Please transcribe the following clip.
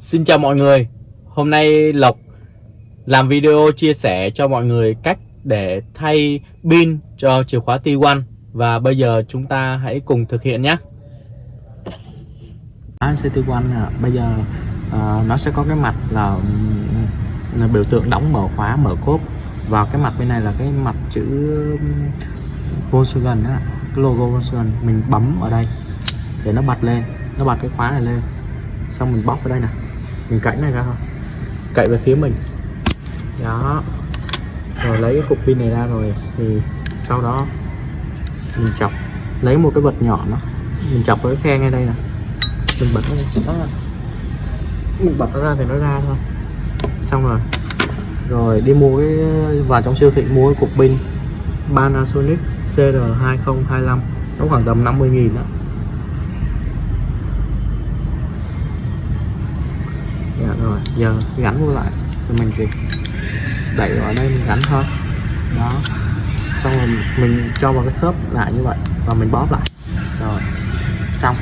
Xin chào mọi người. Hôm nay Lộc làm video chia sẻ cho mọi người cách để thay pin cho chìa khóa T1 Và bây giờ chúng ta hãy cùng thực hiện nhé. Anh CT1 bây giờ uh, nó sẽ có cái mặt là, là biểu tượng đóng mở khóa mở cốp. Và cái mặt bên này là cái mặt chữ Volkswagen đó, cái logo Volkswagen. Mình bấm ở đây để nó bật lên nó bật cái khóa này lên. Xong mình bóc vào đây nè mình cạy này ra thôi cậy về phía mình. Đó. Rồi lấy cái cục pin này ra rồi thì sau đó mình chọc. Lấy một cái vật nhỏ nó. Mình chọc với cái khe ngay đây nè. Mình bật nó ra. Mình bật nó ra thì nó ra thôi. Xong rồi. Rồi đi mua cái, vào trong siêu thị mua cái cục pin Panasonic CR2025 nó khoảng tầm 50 nghìn đó dạ rồi giờ gắn vô lại, thì mình chỉ đẩy vào đây mình gắn thôi. Đó. Xong rồi mình cho vào cái khớp lại như vậy và mình bóp lại. Rồi, xong.